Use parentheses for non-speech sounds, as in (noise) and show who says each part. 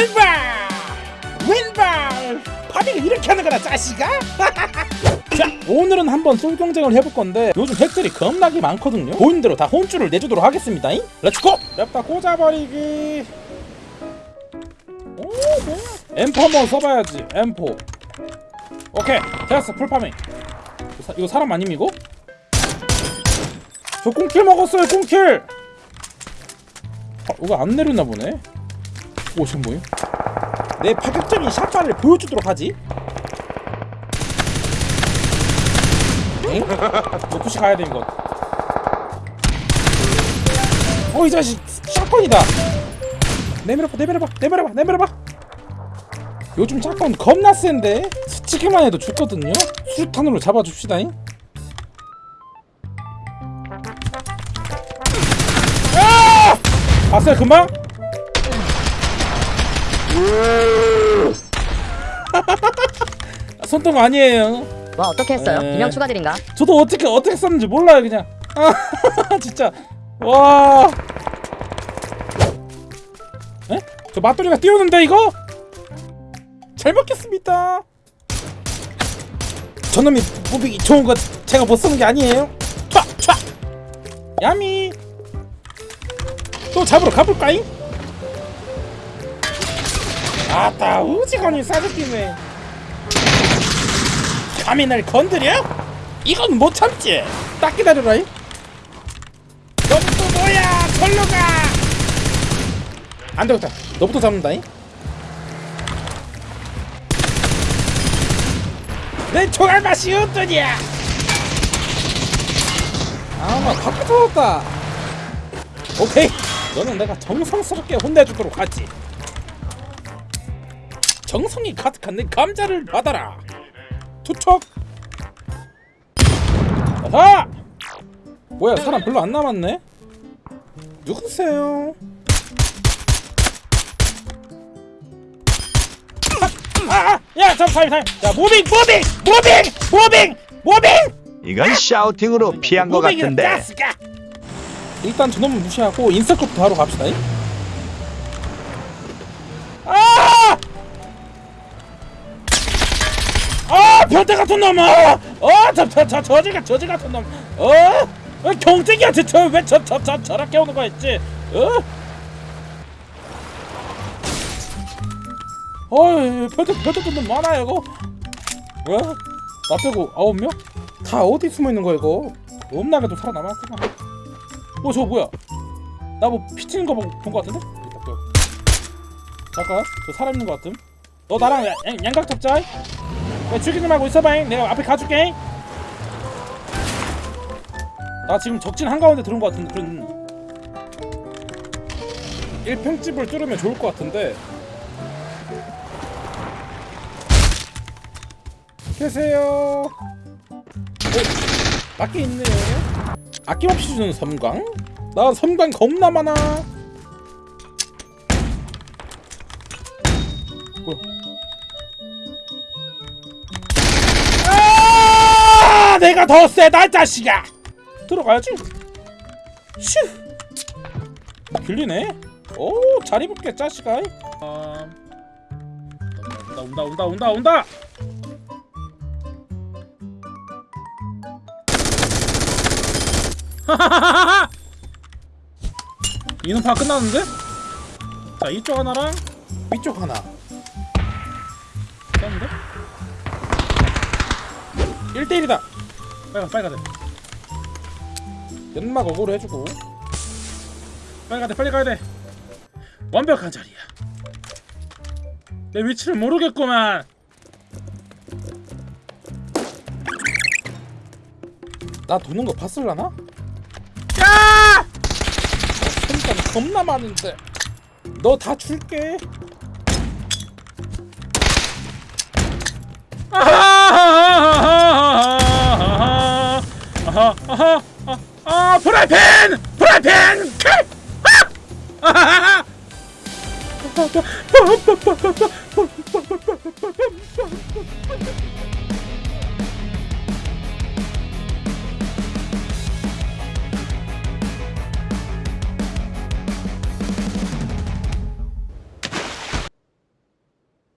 Speaker 1: 왼발! 왼발! farming을 이렇게 하는 거라 자식아? (laughs) 자 오늘은 한번 쏠 경쟁을 해볼 건데 요즘 핵들이 겁나게 많거든요. 보이는 대로 다 혼쭐을 내주도록 하겠습니다. let's go 냅다 꽂아버리기. 오 뭐야? M4 한번 써봐야지 M4 오케이 됐어 full farming. 이거 사람 아님 이거? 저 꽁킬 먹었어요 꽁킬! 아, 이거 안 내렸나 보네 오 지금 뭐임? 내 파격적인 샷발을 보여주도록 하지 엥? 노푸시 가야 돼 이거 어이 자식 샷건이다 내밀어봐 내밀어봐 내밀어봐 내밀어봐 요즘 샷건 겁나 센데 스치기만 해도 죽거든요 수류탄으로 잡아줍시다잉 아! 봤어요 금방? 손동 아니에요
Speaker 2: 와 어떻게 했어요?
Speaker 1: 에.
Speaker 2: 비명 추가드린가?
Speaker 1: 저도 어떻게 어떻게 썼는지 몰라요 그냥 아 (laughs) 진짜 와 에? 저 맞돌이가 띄우는데 이거? 잘 먹겠습니다 저놈이 무빙이 좋은 거 제가 못 쓰는 게 아니에요 촤! 촤! 야미 또 잡으러 가볼까잉? 아따 우지건이 싸죽기네 감히 날 건드려? 이건 못 참지. 딱 기다려라잉. 너부터 뭐야? 절로 가. 안 되겠다. 너부터 잡는다잉. 내 총알 맛이 어떠냐? 아나 바퀴 터졌다. 오케이. 너는 내가 정성스럽게 혼내주도록 하지. 정성이 가득한 내 감자를 받아라. 투척. 아하! 뭐야 사람 별로 안 남았네? 누구세요? 아! 아! 야 잠깐 잠깐 야 무빙 무빙 무빙 무빙 무빙
Speaker 3: 이건 샤우팅으로 피한 것 같은데.
Speaker 1: 일단 저놈을 무시하고 인서클부터 하러 갑시다 잉? 변태 같은 놈! 어! 어저 저 저 저지 저지 같은 놈! 어? 어 경쟁이야 저왜저 저 저 저렇게 오는 거 있지? 어? 어이 변태 변태 놈 많아요 이거. 뭐야? 나 빼고 아홉 명? 다 어디 숨어 있는 거야 이거? 없나게도 살아남았구나. 어 저거 뭐야? 나 뭐 피치는 거 본 거 같은데? 여기 딱 껴. 잠깐 저 사람 있는 거 같음. 너 나랑 양, 양- 양각 잡자. 야, 죽이지 말고 있어봐잉. 내가 앞에 가줄게. 나 지금 적진 한가운데 들어온 것 같은데 그런 1평집을 뚫으면 좋을 것 같은데. 계세요. 어? 맞게 있네요 아낌없이 주는 섬광? 나 섬광 겁나 많아. 뭐야 내가 더 세다 이 자식아! 들어가야지. 슈! 길리네. 오잘 입을게 자식아. 아, 온다 온다 온다 온다 온다! (laughs) 하하하하 이놈파 끝났는데? 자 이쪽 하나랑 위쪽 하나. 떴는데? 1대1이다 빨리 가 빨리 돼 연막 어그로 해주고. 빨리 가야 돼 빨리 가야 돼. 완벽한 자리야. 내 위치를 모르겠구만. 나 도는 거 봤을라나? 야! 손가락 겁나 많은데. 너 다 줄게 아하하하 아 프라이팬 프라이팬 칼 아! 아하하하